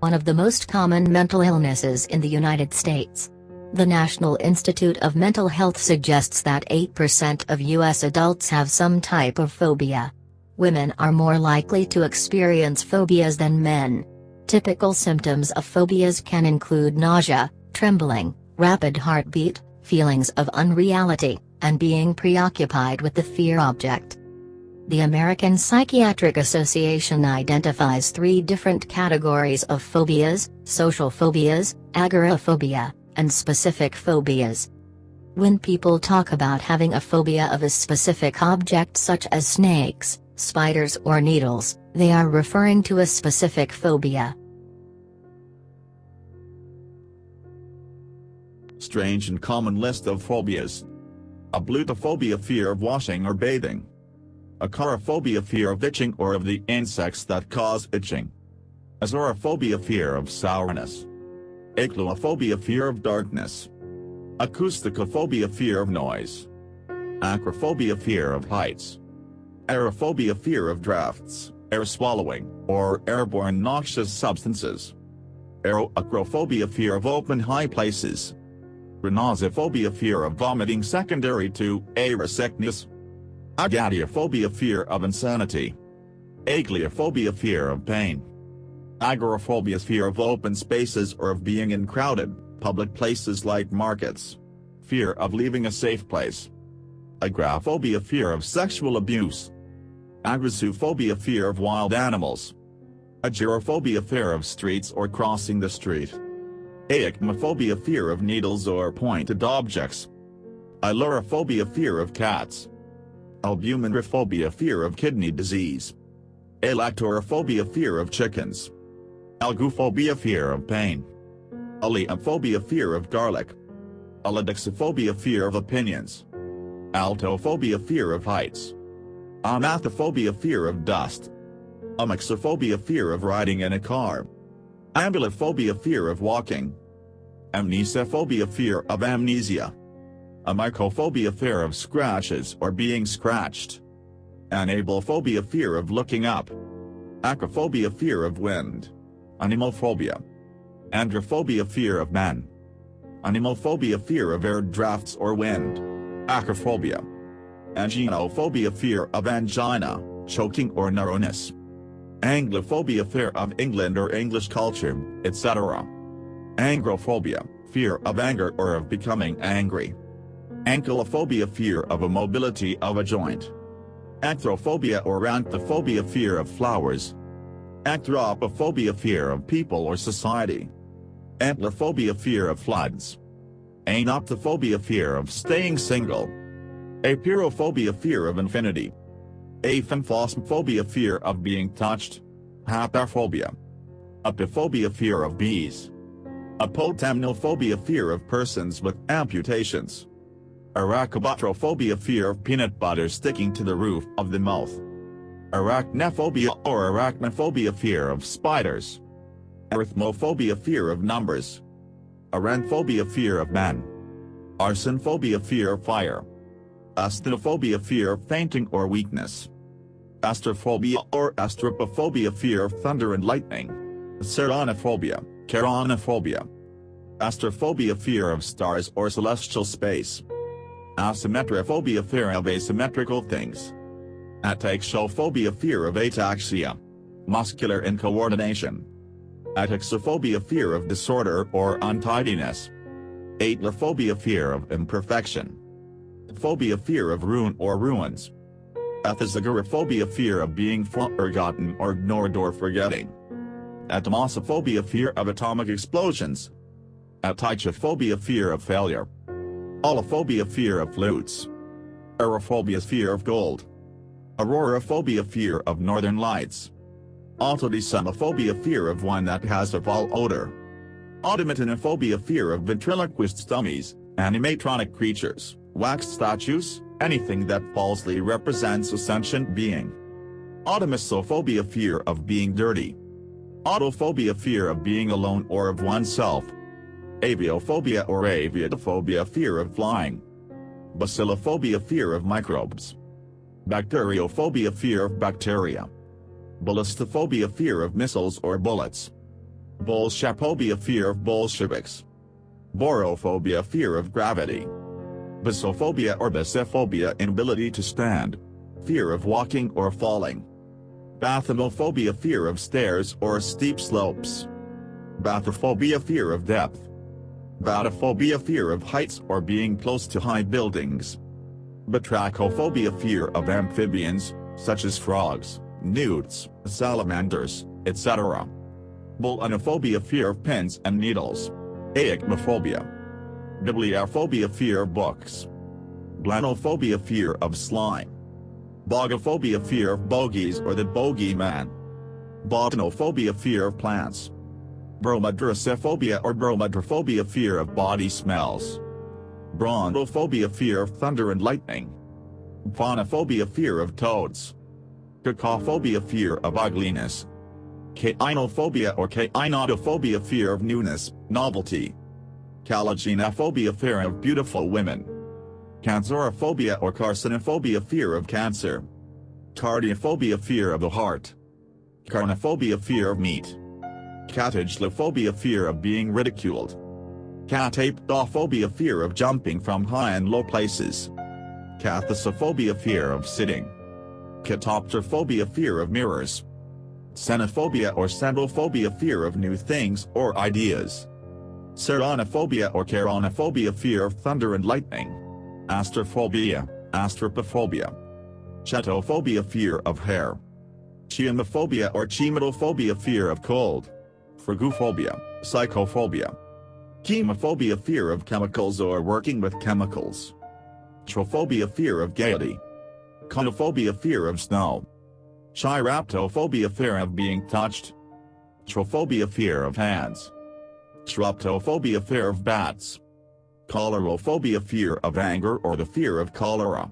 one of the most common mental illnesses in the United States. The National Institute of Mental Health suggests that 8% of U.S. adults have some type of phobia. Women are more likely to experience phobias than men. Typical symptoms of phobias can include nausea, trembling, rapid heartbeat, feelings of unreality, and being preoccupied with the fear object. The American Psychiatric Association identifies three different categories of phobias, social phobias, agoraphobia, and specific phobias. When people talk about having a phobia of a specific object such as snakes, spiders or needles, they are referring to a specific phobia. Strange and common list of phobias. Ablutophobia fear of washing or bathing. Acarophobia fear of itching or of the insects that cause itching. Acerophobia fear of sourness. Acluophobia fear of darkness. Acousticophobia fear of noise. Acrophobia fear of heights. Aerophobia fear of drafts, air swallowing, or airborne noxious substances. Aeroacrophobia fear of open high places. Rhinosophobia fear of vomiting secondary to aerosickness. Agateophobia fear of insanity. Agliophobia fear of pain. Agoraphobia fear of open spaces or of being in crowded, public places like markets. Fear of leaving a safe place. Agraphobia fear of sexual abuse. Agoraphobic fear of wild animals. Agyrophobia fear of streets or crossing the street. Aechmophobia fear of needles or pointed objects. Ailurophobia fear of cats. Albuminurophobia fear of kidney disease. Alektorophobia fear of chickens. Algophobia fear of pain. Aleophobia fear of garlic. Allodoxophobia fear of opinions. Altophobia fear of heights. Amathophobia fear of dust. Amaxophobia fear of riding in a car. Ambulophobia fear of walking. Amnesiophobia fear of amnesia. Amychophobia fear of scratches or being scratched. Anablephobia fear of looking up. Acrophobia fear of wind. Anemophobia. Androphobia fear of men. Anemophobia fear of air drafts or wind. Acrophobia. Anginophobia fear of angina, choking or narrowness. Anglophobia fear of England or English culture, etc. Angrophobia, fear of anger or of becoming angry. Ankylophobia fear of a mobility of a joint. Anthrophobia or anthophobia fear of flowers. Anthropophobia fear of people or society. Antlophobia fear of floods. Anuptaphobia fear of staying single. Apeirophobia fear of infinity. Aphenphosmphobia fear of being touched. Hapaphobia. Apiphobia fear of bees. Apotemnophobia fear of persons with amputations. Arachibutyrophobia fear of peanut butter sticking to the roof of the mouth. Arachnophobia or arachnophobia fear of spiders. Arithmophobia fear of numbers. Arrhenphobia fear of men. Arsonophobia fear of fire. Asthenophobia fear of fainting or weakness. Astraphobia or astrapophobia fear of thunder and lightning. Ceraunophobia, keraunophobia. Astrophobia fear of stars or celestial space. Asymmetrophobia fear of asymmetrical things. Ataxiophobia fear of ataxia. Muscular incoordination. Ataxophobia fear of disorder or untidiness. Atelophobia fear of imperfection. Phobia fear of ruin or ruins. Athazagoraphobia fear of being forgotten or ignored or forgetting. Atomosophobia fear of atomic explosions. Atychophobia fear of failure. Aulophobia fear of flutes. Aurophobia fear of gold. Auroraphobia fear of northern lights. Autodysomophobia fear of wine that has a foul odor. Automatonophobia fear of ventriloquist dummies, animatronic creatures, wax statues, anything that falsely represents a sentient being. Automysophobia fear of being dirty. Autophobia fear of being alone or of oneself. Aviophobia or aviatophobia fear of flying. Bacillophobia fear of microbes. Bacteriophobia fear of bacteria. Ballistophobia fear of missiles or bullets. Bolshephobia fear of Bolsheviks. Barophobia fear of gravity. Basophobia or basophobia inability to stand. Fear of walking or falling. Bathymophobia fear of stairs or steep slopes. Bathyphobia fear of depth. Batophobia fear of heights or being close to high buildings. Batrachophobia fear of amphibians, such as frogs, newts, salamanders, etc. Belonephobia fear of pins and needles. Aechmophobia. Bibliophobia fear of books. Blennophobia fear of slime. Bogyphobia fear of bogies or the bogeyman. Botanophobia fear of plants. Bromidrosiphobia or bromidrophobia fear of body smells. Brontophobia fear of thunder and lightning. Phonophobia fear of toads. Cacophobia fear of ugliness. Cainophobia or cainotophobia fear of newness, novelty. Caligynephobia fear of beautiful women. Cancerophobia or carcinophobia fear of cancer. Cardiophobia fear of the heart. Carnophobia fear of meat. Catagelophobia fear of being ridiculed. Cataptophobia fear of jumping from high and low places. Kathisophobia fear of sitting. Catoptrophobia fear of mirrors. Xenophobia or xenophobia fear of new things or ideas. Ceraunophobia or keraunophobia fear of thunder and lightning. Astraphobia, astrapophobia. Chaetophobia fear of hair. Cheimaphobia or cheimatophobia fear of cold. Phrygophobia, psychophobia. Chemophobia fear of chemicals or working with chemicals. Trophobia fear of gaiety. Chionophobia fear of snow. Chiraptophobia fear of being touched. Trophobia fear of hands. Troptophobia fear of bats. Cholerophobia fear of anger or the fear of cholera.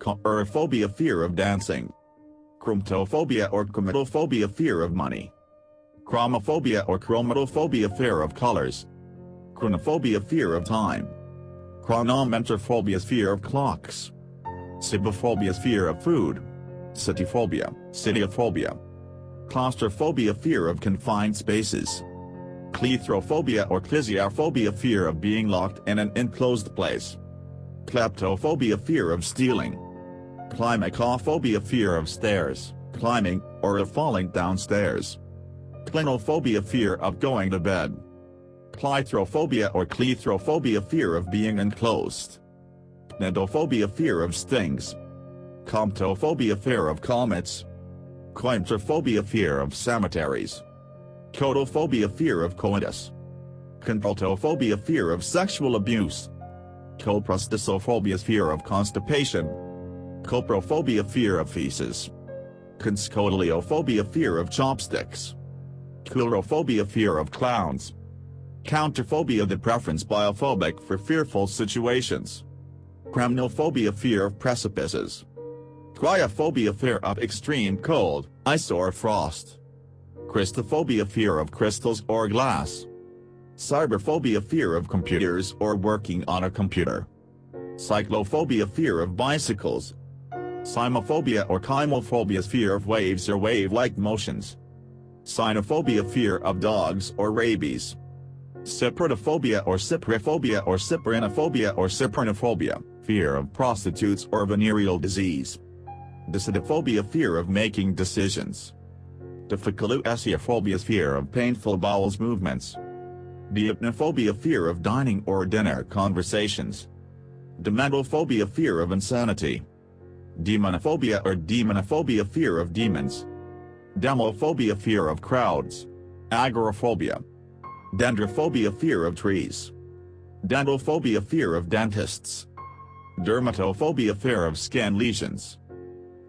Chorophobia fear of dancing. Chromatophobia or chromatophobia fear of money. Chromophobia or chromatophobia fear of colors. Chronophobia fear of time. Chronometrophobia fear of clocks. Cibophobia fear of food. Sitophobia, sitiophobia. Claustrophobia fear of confined spaces. Cleithrophobia or clisiophobia fear of being locked in an enclosed place. Kleptophobia fear of stealing. Climacophobia fear of stairs, climbing, or of falling downstairs. Clinophobia fear of going to bed. Clithrophobia or cleithrophobia fear of being enclosed. Cnidophobia fear of stings. Cometophobia fear of comets. Coimetrophobia fear of cemeteries. Coitophobia fear of coitus. Consultophobia fear of sexual abuse. Coprostasophobia fear of constipation. Coprophobia fear of feces. Conschodiliophobia fear of chopsticks. Coulrophobia fear of clowns. Counterphobia the preference biophobic for fearful situations. Cremnophobia fear of precipices. Cryophobia fear of extreme cold, ice or frost. Crystallophobia fear of crystals or glass. Cyberphobia fear of computers or working on a computer. Cyclophobia fear of bicycles. Cymophobia or chymophobia fear of waves or wave-like motions. Cynophobia fear of dogs or rabies. Cyprinophobia or cypriphobia or cyprinophobia or cyprinophobia, fear of prostitutes or venereal disease. Decidophobia fear of making decisions. Difficultiophobia fear of painful bowels movements. Deipnophobia fear of dining or dinner conversations. Dementophobia fear of insanity. Demonophobia or demonophobia fear of demons. Demophobia fear of crowds. Agoraphobia. Dendrophobia fear of trees. Dentophobia fear of dentists. Dermatophobia fear of skin lesions.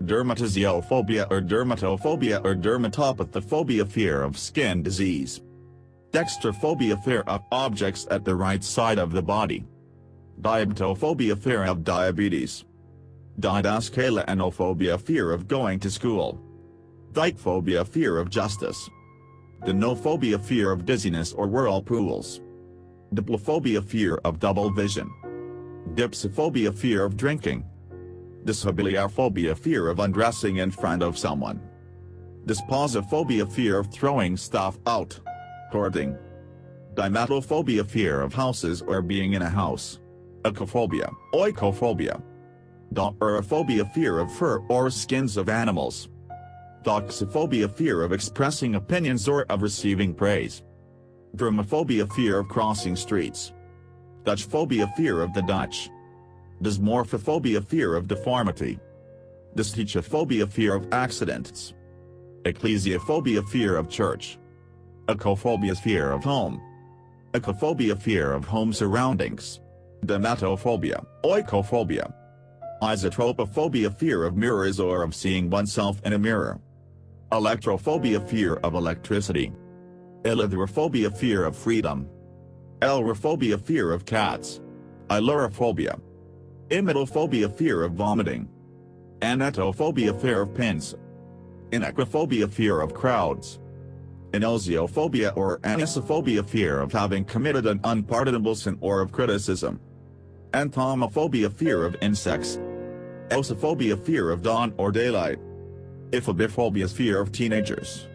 Dermatiziophobia or dermatophobia or dermatopathophobia fear of skin disease. Dextrophobia fear of objects at the right side of the body. Diabetophobia fear of diabetes. Didaskaleinophobia fear of going to school. Dikephobia fear of justice. Dinophobia fear of dizziness or whirlpools. Diplophobia fear of double vision. Dipsophobia fear of drinking. Dishabiliophobia fear of undressing in front of someone. Disposophobia fear of throwing stuff out. Hoarding. Domatophobia fear of houses or being in a house. Ecophobia, oikophobia. Dophorophobia fear of fur or skins of animals. Doxophobia fear of expressing opinions or of receiving praise. Dromophobia fear of crossing streets. Dutchphobia fear of the Dutch. Dysmorphophobia fear of deformity. Dystichophobia fear of accidents. Ecclesiophobia fear of church. Ecophobia fear of home. Ecophobia fear of home surroundings. Dermatophobia, oikophobia. Eisoptrophobia fear of mirrors or of seeing oneself in a mirror. Electrophobia fear of electricity. Eleutherophobia fear of freedom. Elurophobia fear of cats. Ailurophobia. Emetophobia fear of vomiting. Enetophobia fear of pins. Inequophobia fear of crowds. Enosiophobia or anisophobia fear of having committed an unpardonable sin or of criticism. Entomophobia fear of insects. Eosophobia fear of dawn or daylight. Ephebiphobia fear of teenagers.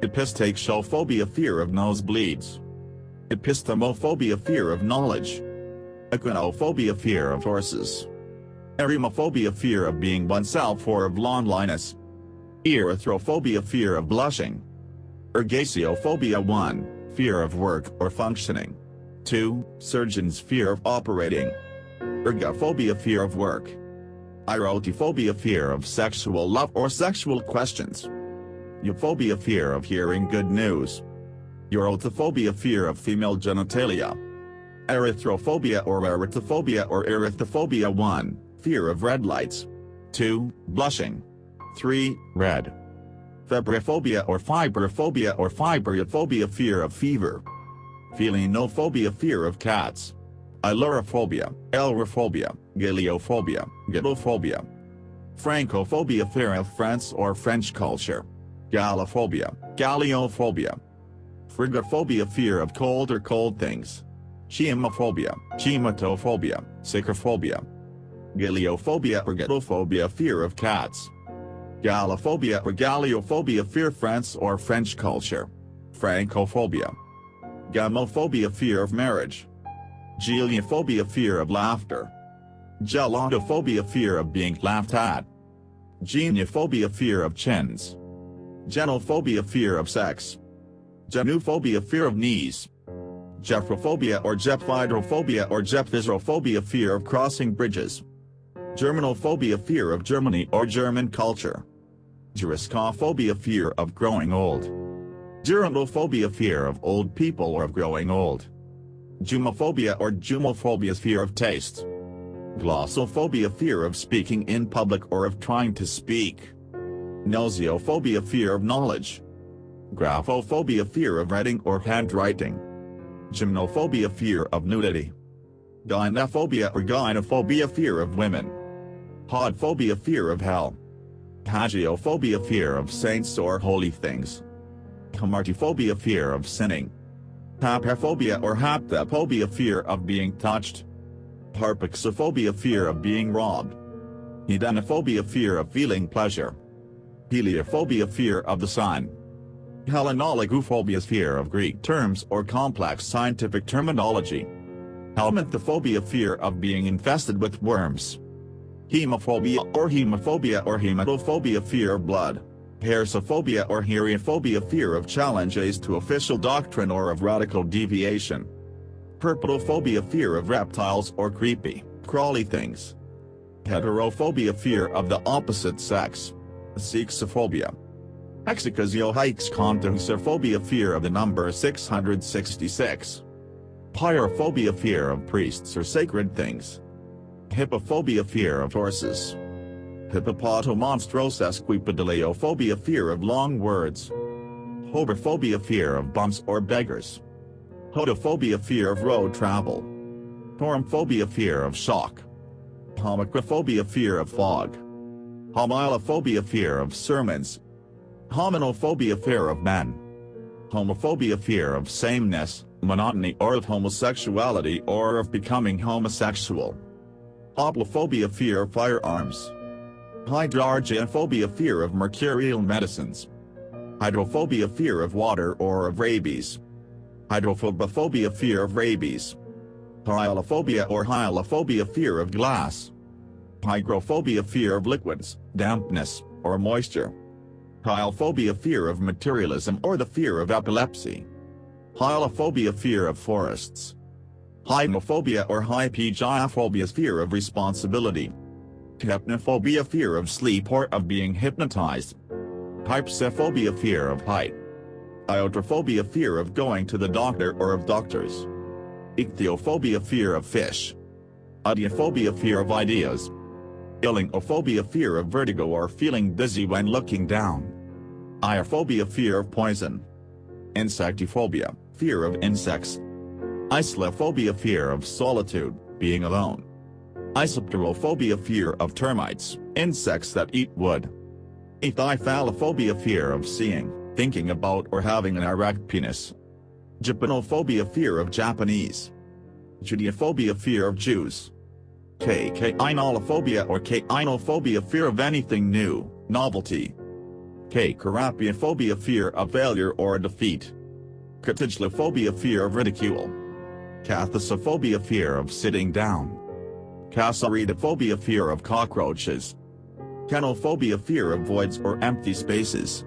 Epistaxiophobia fear of nosebleeds. Epistemophobia fear of knowledge. Equinophobia fear of horses. Eremophobia fear of being oneself or of loneliness. Erythrophobia fear of blushing. Ergasiophobia 1, fear of work or functioning. 2, surgeon's fear of operating. Ergophobia fear of work. Erotophobia fear of sexual love or sexual questions. Euphobia fear of hearing good news. Eurotophobia fear of female genitalia. Erythrophobia or erythrophobia or erythrophobia 1, fear of red lights. 2, blushing. 3, red. Febriphobia or fibrophobia or fibrophobia fear of fever. Felinophobia fear of cats. Ailurophobia, elurophobia, galeophobia, galophobia. Francophobia fear of France or French culture. Gallophobia, galleophobia. Frigophobia fear of cold or cold things. Chemophobia, chematophobia, sycophobia. Galeophobia or galophobia fear of cats. Gallophobia or galleophobia fear France or French culture. Francophobia. Gamophobia fear of marriage. Geliophobia fear of laughter. Gelatophobia fear of being laughed at. Geniophobia fear of chins. Genophobia fear of sex. Genuphobia fear of knees. Gephrophobia or gephydrophobia or gephysrophobia fear of crossing bridges. Germanophobia fear of Germany or German culture. Gerascophobia fear of growing old. Gerontophobia fear of old people or of growing old. Jumophobia or jumophobia fear of taste. Glossophobia fear of speaking in public or of trying to speak. Gnosiophobia fear of knowledge. Graphophobia fear of writing or handwriting. Gymnophobia fear of nudity. Gynophobia or gynophobia fear of women. Podphobia fear of hell. Hagiophobia fear of saints or holy things. Hamartophobia fear of sinning. Hapaphobia or haptophobia fear of being touched. Harpaxophobia fear of being robbed. Hedonophobia fear of feeling pleasure. Heliophobia fear of the sun. Hellenologophobia fear of Greek terms or complex scientific terminology. Helminthophobia fear of being infested with worms. Hemophobia or hemophobia or hematophobia fear of blood. Hersophobia or heriophobia fear of challenges to official doctrine or of radical deviation. Herpetophobia fear of reptiles or creepy, crawly things. Heterophobia fear of the opposite sex. Sexophobia. Hexacasiohixcontosophobia fear of the number 666. Pyrophobia fear of priests or sacred things. Hippophobia fear of horses. Hippopotomonstrosesquippedaliophobia fear of long words. Hobophobia fear of bumps or beggars. Hodophobia fear of road travel. Torumphobia fear of shock. Homocrophobia fear of fog. Homilophobia fear of sermons. Hominophobia fear of men. Homophobia fear of sameness, monotony or of homosexuality or of becoming homosexual. Hoplophobia fear of firearms. Hydrargyrophobia fear of mercurial medicines. Hydrophobia fear of water or of rabies. Hydrophobia fear of rabies. Hyalophobia or hyalophobia fear of glass. Hygrophobia fear of liquids, dampness, or moisture. Hylephobia fear of materialism or the fear of epilepsy. Hylophobia fear of forests. Hypnophobia or hypegiophobia fear of responsibility. Hypnophobia fear of sleep or of being hypnotized. Hypsophobia fear of height. Iatrophobia fear of going to the doctor or of doctors. Ichthyophobia fear of fish. Ideophobia fear of ideas. Ilingophobia fear of vertigo or feeling dizzy when looking down. Iophobia fear of poison. Insectophobia, fear of insects. Isolophobia fear of solitude, being alone. Isopterophobia fear of termites, insects that eat wood. Ithyphallophobia fear of seeing, thinking about or having an erect penis. Japanophobia fear of Japanese. Judeophobia fear of Jews. K-K-inolophobia or K-inophobia fear of anything new, novelty. K-Karapiophobia fear of failure or defeat. Katagelophobia fear of ridicule. Kathisophobia fear of sitting down. Katsaridaphobia fear of cockroaches. Kenophobia fear of voids or empty spaces.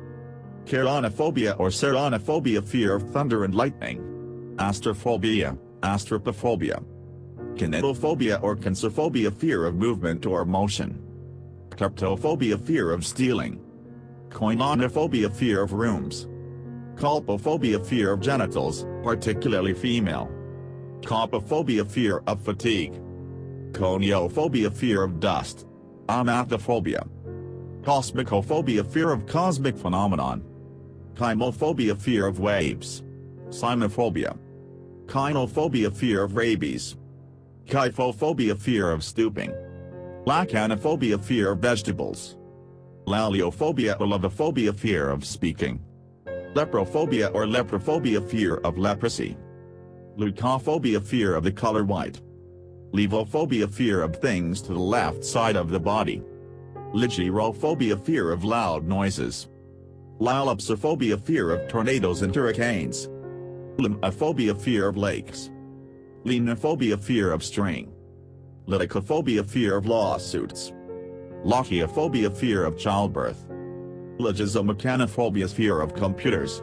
Keraunophobia or ceraunophobia fear of thunder and lightning. Astraphobia, astrapophobia. Kinetophobia or kinesophobia fear of movement or motion. Kleptophobia fear of stealing. Koinonophobia fear of rooms. Kolpophobia fear of genitals, particularly female. Kopophobia fear of fatigue. Koniophobia fear of dust. Amathophobia. Kosmikophobia fear of cosmic phenomenon. Kymophobia fear of waves. Cynophobia. Kynophobia fear of rabies. Kyphophobia fear of stooping. Lachanophobia fear of vegetables. Laliophobia or levophobia fear of speaking. Leprophobia or leprophobia fear of leprosy. Leucophobia fear of the color white. Levophobia fear of things to the left side of the body. Ligyrophobia fear of loud noises. Lilapsophobia fear of tornadoes and hurricanes. Limnophobia fear of lakes. Lenophobia fear of string. Liticaphobia fear of lawsuits. Lochiophobia fear of childbirth. Logizomechanophobia fear of computers.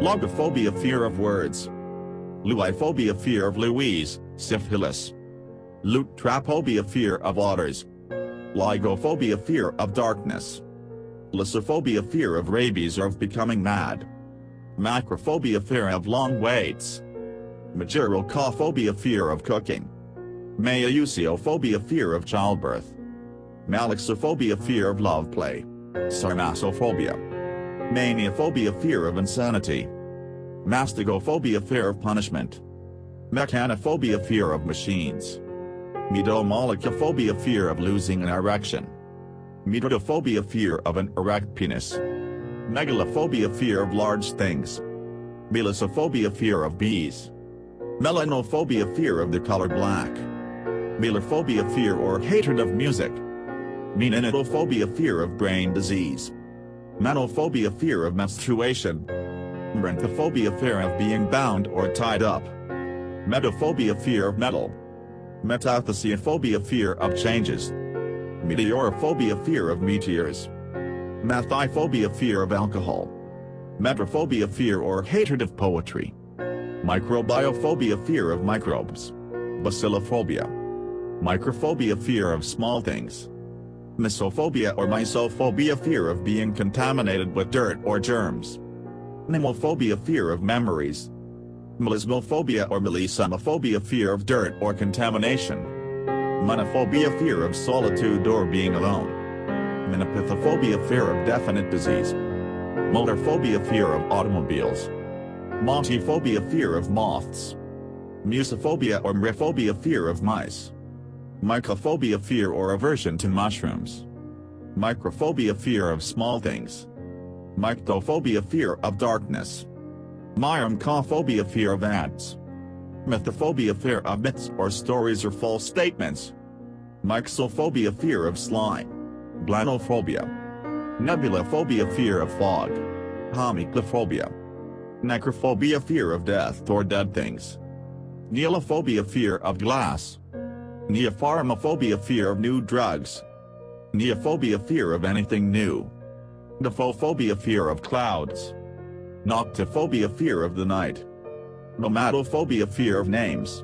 Logophobia fear of words. Luiphobia fear of Louise, syphilis. Lutraphobia fear of otters. Lygophobia fear of darkness. Lysophobia fear of rabies or of becoming mad. Macrophobia fear of long waits. Mageirocophobia fear of cooking. Maieusiophobia fear of childbirth. Malaxophobia fear of love play. Sarmassophobia. Maniophobia fear of insanity. Mastigophobia fear of punishment. Mechanophobia fear of machines. Medomalacuphobia fear of losing an erection. Metodophobia fear of an erect penis. Megalophobia fear of large things. Melissophobia fear of bees. Melanophobia fear of the color black. Melophobia fear or hatred of music. Meninophobia fear of brain disease. Menophobia fear of menstruation. Brontophobia fear of being bound or tied up. Metaphobia fear of metal. Metathesiophobia fear of changes. Meteorophobia fear of meteors. Methyphobia fear of alcohol. Metrophobia fear or hatred of poetry. Microbiophobia fear of microbes. Bacillophobia. Microphobia fear of small things. Mesophobia or mysophobia fear of being contaminated with dirt or germs. Mnemophobia fear of memories. Melismophobia or melismophobia fear of dirt or contamination. Monophobia fear of solitude or being alone. Monopathophobia fear of definite disease. Motorphobia fear of automobiles. Mottephobia fear of moths. Musophobia or mriphobia fear of mice. Mycophobia fear or aversion to mushrooms. Microphobia fear of small things. Myctophobia fear of darkness. Myrmecophobia fear of ants. Mythophobia fear of myths or stories or false statements. Myxophobia fear of slime. Blennophobia. Nebulophobia fear of fog. Homiclophobia. Necrophobia fear of death or dead things. Neolophobia fear of glass. Neopharmaphobia fear of new drugs. Neophobia fear of anything new. Nephophobia fear of clouds. Noctophobia fear of the night. Nomatophobia fear of names.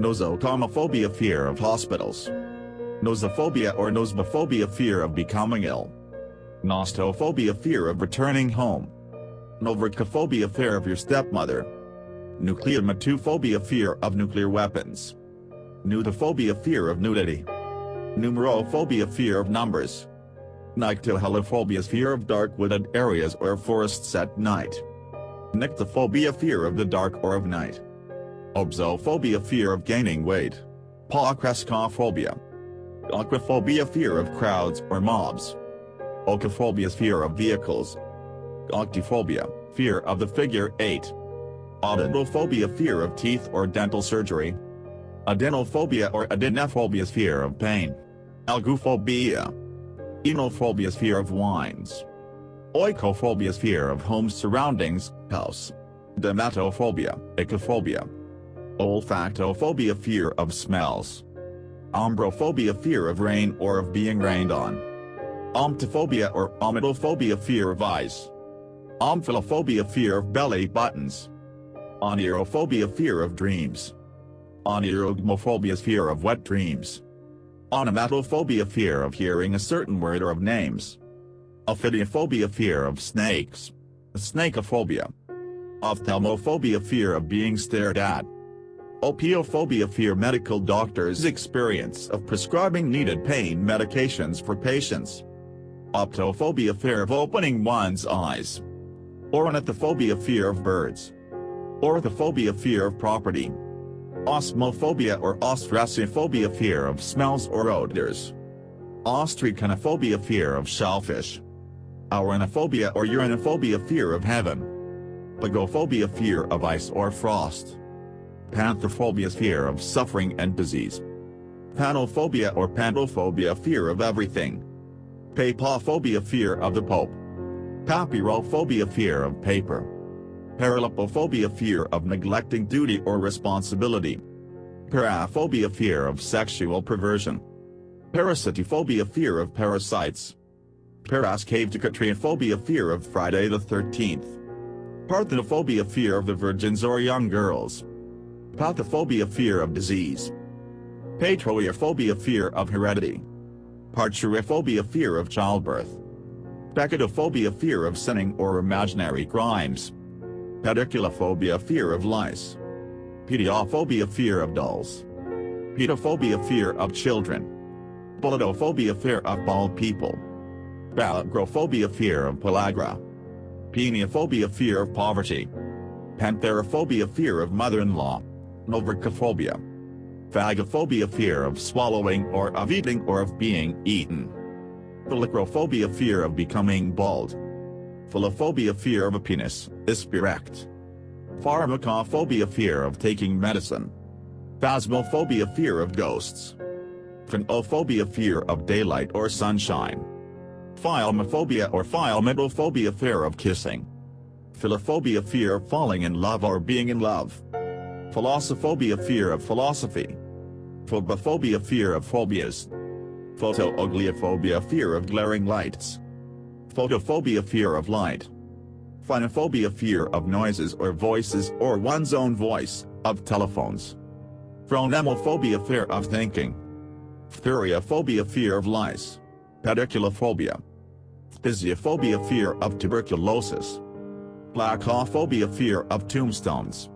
Nosocomophobia fear of hospitals. Nosophobia or nosmophobia fear of becoming ill. Nostophobia fear of returning home. Novercophobia fear of your stepmother. Nucleomatophobia fear of nuclear weapons. Nudophobia fear of nudity. Numerophobia fear of numbers. Nyctohalophobia fear of dark wooded areas or forests at night. Nyctophobia fear of the dark or of night. Obsophobia fear of gaining weight. Pocrescophobia. Aquaphobia fear of crowds or mobs. Ochophobia fear of vehicles. Octophobia, fear of the figure 8. Odontophobia fear of teeth or dental surgery. Adenophobia or adenophobia fear of pain. Algophobia. Oenophobia fear of wines. Oikophobia fear of home surroundings, house. Domatophobia, ecophobia. Olfactophobia fear of smells. Ombrophobia fear of rain or of being rained on. Omptophobia or ometophobia fear of eyes. Omphalophobia fear of belly buttons. Onirophobia fear of dreams. Onirogmophobia fear of wet dreams. Onomatophobia fear of hearing a certain word or of names. Ophidiophobia fear of snakes. Snakeophobia. Ophthalmophobia fear of being stared at. Opiophobia fear medical doctors' experience of prescribing needed pain medications for patients. Optophobia fear of opening one's eyes. Ornithophobia fear of birds. Orthophobia fear of property. Osmophobia or ostracophobia fear of smells or odors. Ostraconophobia fear of shellfish. Ouranophobia or uranophobia fear of heaven. Pagophobia fear of ice or frost. Panthophobia fear of suffering and disease. Panophobia or pantophobia fear of everything. Papophobia fear of the Pope. Papyrophobia fear of paper. Paralipophobia fear of neglecting duty or responsibility. Paraphobia fear of sexual perversion. Parasitophobia fear of parasites. Parascaptocatriophobia fear of Friday the 13th. Parthenophobia fear of the virgins or young girls. Pathophobia fear of disease. Patroiophobia fear of heredity. Parturiphobia fear of childbirth. Peccatophobia fear of sinning or imaginary crimes. Pediculophobia fear of lice. Pediophobia fear of dolls. Pedophobia fear of children. Bolodophobia fear of bald people. Pellagrophobia fear of pellagra. Peniophobia fear of poverty. Pentheraphobia fear of mother-in-law. Novercophobia. Phagophobia fear of swallowing or of eating or of being eaten. Phalacrophobia fear of becoming bald. Philophobia fear of a penis, is erect. Pharmacophobia fear of taking medicine. Phasmophobia fear of ghosts. Phanophobia fear of daylight or sunshine. Philemaphobia or philematophobia fear of kissing. Philophobia fear of falling in love or being in love. Philosophophobia fear of philosophy. Phobophobia fear of phobias. Photoaugliaphobia fear of glaring lights. Photophobia fear of light. Phonophobia fear of noises or voices or one's own voice, of telephones. Phronemophobia fear of thinking. Phthiriophobia fear of lice. Pediculophobia. Phthisiophobia fear of tuberculosis. Placophobia fear of tombstones.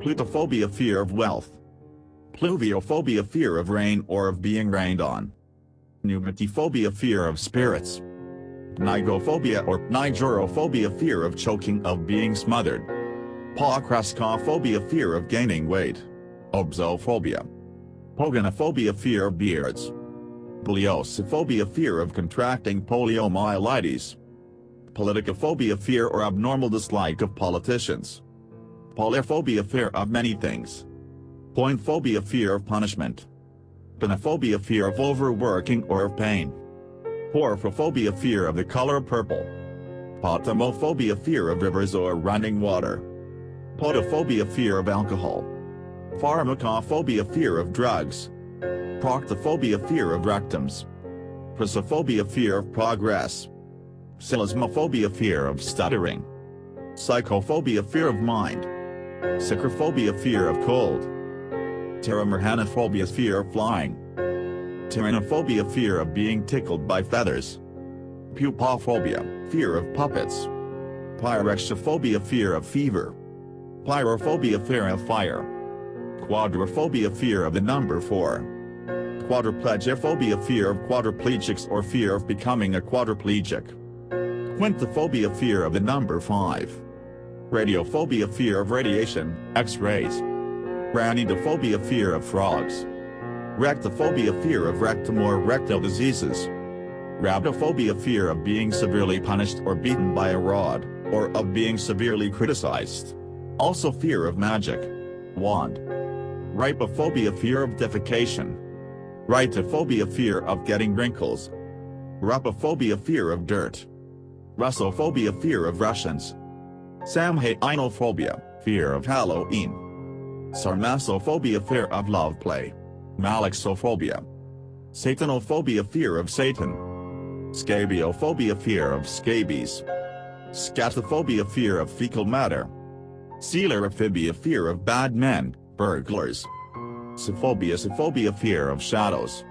Plutophobia fear of wealth. Pluviophobia fear of rain or of being rained on. Pneumatiphobia fear of spirits. Pnigophobia or pnigerophobia fear of choking of being smothered. Pocrescophobia fear of gaining weight. Obsophobia. Pogonophobia fear of beards. Poliosophobia fear of contracting poliomyelitis. Politicophobia fear or abnormal dislike of politicians. Polyphobia fear of many things. Poinephobia fear of punishment. Ponophobia fear of overworking or of pain. Porphyrophobia fear of the color purple. Potamophobia fear of rivers or running water. Potophobia fear of alcohol. Pharmacophobia fear of drugs. Proctophobia fear of rectums. Prosophobia fear of progress. Psilismophobia fear of stuttering. Psychophobia fear of mind. Psychrophobia fear of cold. Pteromerhanophobia fear of flying. Tyrannophobia fear of being tickled by feathers. Pupaphobia, fear of puppets. Pyrexophobia fear of fever. Pyrophobia fear of fire. Quadrophobia fear of the number 4. Quadriplegiophobia fear of quadriplegics or fear of becoming a quadriplegic. Quintophobia fear of the number 5. Radiophobia fear of radiation, X-rays. Ranidophobia fear of frogs. Rectophobia fear of rectum or rectal diseases. Rhabdophobia fear of being severely punished or beaten by a rod, or of being severely criticized. Also fear of magic. Wand. Rhipophobia fear of defecation. Rhitophobia fear of getting wrinkles. Rupophobia fear of dirt. Russophobia fear of Russians. Samhainophobia, fear of Halloween. Sarmassophobia fear of love play. Malaxophobia. Satanophobia fear of Satan. Scabiophobia fear of scabies. Scatophobia fear of fecal matter. Coelurophobia fear of bad men, burglars. Sophobia sophobia fear of shadows.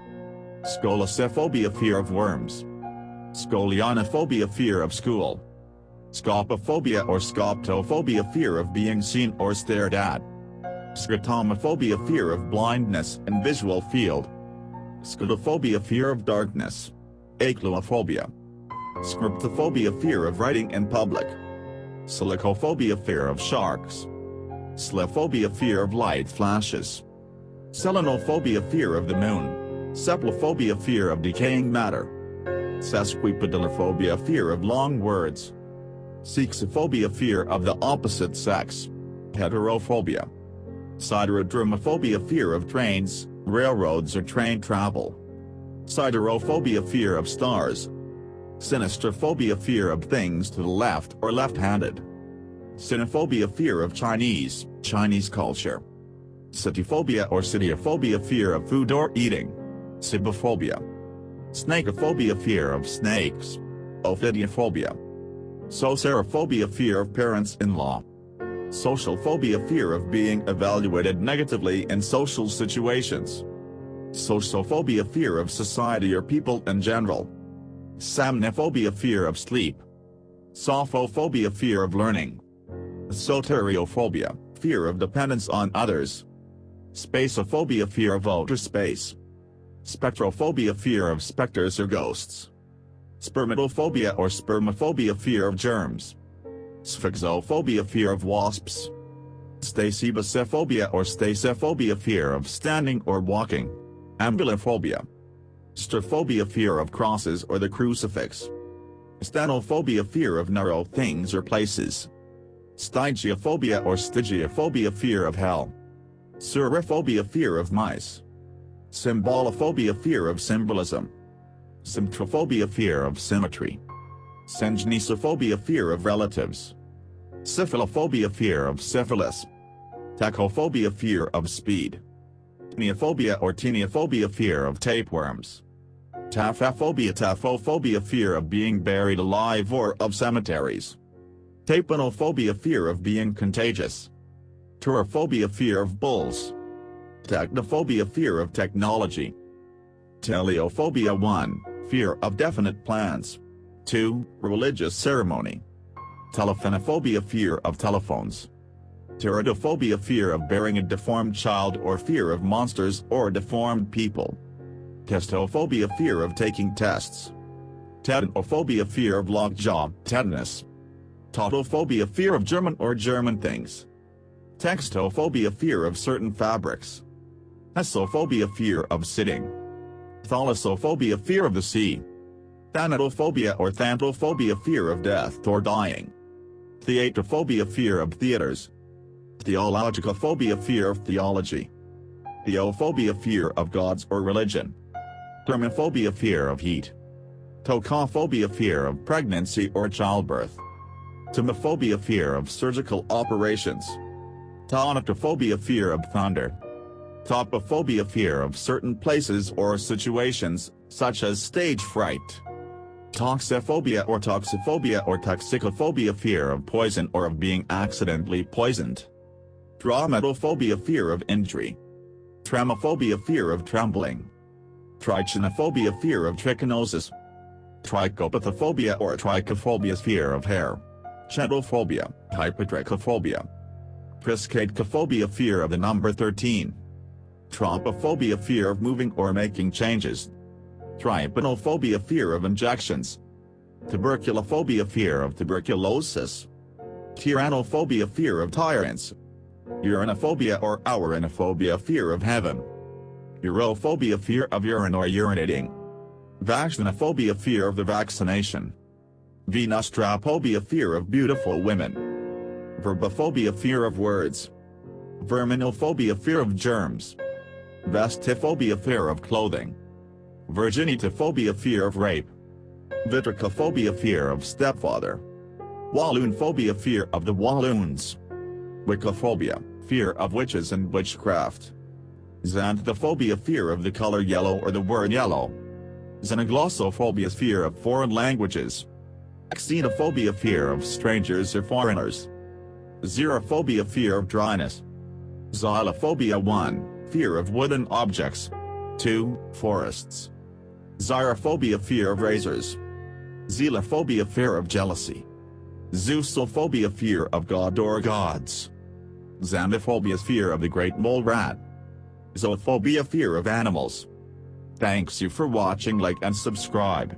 Scolosophobia fear of worms. Scolionophobia fear of school. Scopophobia or scoptophobia fear of being seen or stared at. Scotomaphobia fear of blindness and visual field. Scotophobia fear of darkness. Acluophobia. Scriptophobia fear of writing in public. Selachophobia fear of sharks. Selaphobia fear of light flashes. Selenophobia fear of the moon. Ceplophobia fear of decaying matter. Sesquipedalophobia fear of long words. Sexophobia fear of the opposite sex. Heterophobia. Siderodromophobia fear of trains, railroads or train travel. Siderophobia fear of stars. Sinistrophobia fear of things to the left or left-handed. Sinophobia fear of Chinese, Chinese culture. Sitophobia or sitiophobia fear of food or eating. Cibophobia. Snakeophobia fear of snakes. Ophidiophobia. Soceraphobia fear of parents-in-law. Social phobia fear of being evaluated negatively in social situations. Sociophobia fear of society or people in general. Somnophobia fear of sleep. Sophophobia fear of learning. Soteriophobia, fear of dependence on others. Spaceophobia fear of outer space. Spectrophobia fear of specters or ghosts. Spermatophobia or spermophobia fear of germs. Spheksophobia fear of wasps. Stasibasiphobia or stasophobia fear of standing or walking. Ambulophobia. Staurophobia fear of crosses or the crucifix. Stenophobia fear of narrow things or places. Stygiophobia or stygiophobia fear of hell. Suriphobia fear of mice. Symbolophobia fear of symbolism. Symmetrophobia fear of symmetry. Syngenesophobia fear of relatives. Syphilophobia fear of syphilis. Tachophobia fear of speed. Neophobia or tiniophobia fear of tapeworms. Taphophobia taphophobia fear of being buried alive or of cemeteries. Tapanophobia fear of being contagious. Taurophobia fear of bulls. Technophobia fear of technology. Teleophobia 1, fear of definite plans. 2. Religious ceremony. Telephonophobia fear of telephones. Pterodophobia fear of bearing a deformed child or fear of monsters or deformed people. Testophobia fear of taking tests. Tetanophobia fear of lockjaw, tetanus. Teutophobia fear of German or German things. Textophobia fear of certain fabrics. Essophobia fear of sitting. Thalassophobia fear of the sea. Thanatophobia or thanophobia fear of death or dying. Theatrophobia fear of theaters. Theologicophobia fear of theology. Theophobia fear of gods or religion. Thermophobia fear of heat. Tocophobia fear of pregnancy or childbirth. Tomophobia fear of surgical operations. Tonatophobia fear of thunder. Topophobia fear of certain places or situations, such as stage fright. Toxiphobia or toxophobia or toxicophobia fear of poison or of being accidentally poisoned. Traumatophobia fear of injury. Tremophobia fear of trembling. Trichinophobia fear of trichinosis. Trichopathophobia or trichophobia fear of hair. Chaetophobia, hypotrichophobia. Triskaidekaphobia fear of the number 13. Tropophobia fear of moving or making changes. Trypanophobia fear of injections. Tuberculophobia fear of tuberculosis. Tyrannophobia fear of tyrants. Uranophobia or ouranophobia fear of heaven. Urophobia fear of urine or urinating. Vaccinophobia fear of the vaccination. Venustraphobia fear of beautiful women. Verbophobia fear of words. Verminophobia fear of germs. Vestiphobia fear of clothing. Virginitophobia fear of rape. Vitricophobia fear of stepfather. Walloonphobia fear of the Walloons. Wiccaphobia, fear of witches and witchcraft. Xanthophobia fear of the color yellow or the word yellow. Xenoglossophobia fear of foreign languages. Xenophobia fear of strangers or foreigners. Xerophobia fear of dryness. Xylophobia 1, fear of wooden objects. 2, forests. Xyrophobia fear of razors. Zelophobia fear of jealousy. Zeusophobia fear of god or gods. Xanthophobia fear of the great mole rat. Zoophobia fear of animals. Thanks you for watching like and subscribe.